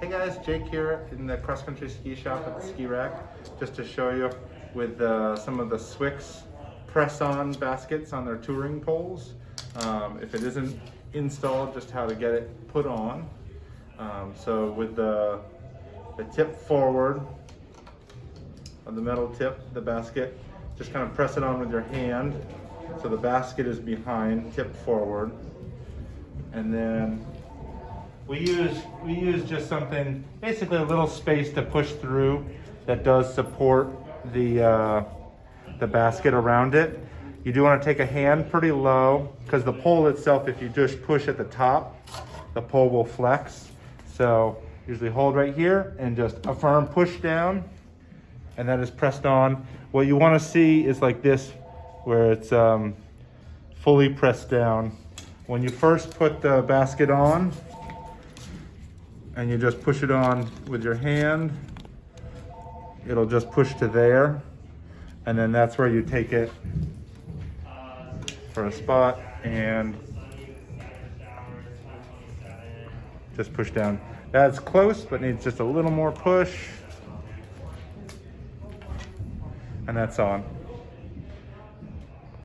Hey guys, Jake here in the cross country ski shop at the ski rack, just to show you with uh, some of the Swix press on baskets on their touring poles. Um, if it isn't installed, just how to get it put on. Um, so with the, the tip forward of the metal tip, the basket, just kind of press it on with your hand. So the basket is behind, tip forward. And then we use we use just something basically a little space to push through that does support the uh, the basket around it. You do want to take a hand pretty low because the pole itself if you just push at the top the pole will flex. So usually hold right here and just a firm push down and that is pressed on. What you want to see is like this where it's um, fully pressed down. When you first put the basket on and you just push it on with your hand. It'll just push to there. And then that's where you take it for a spot and just push down. That's close, but needs just a little more push. And that's on.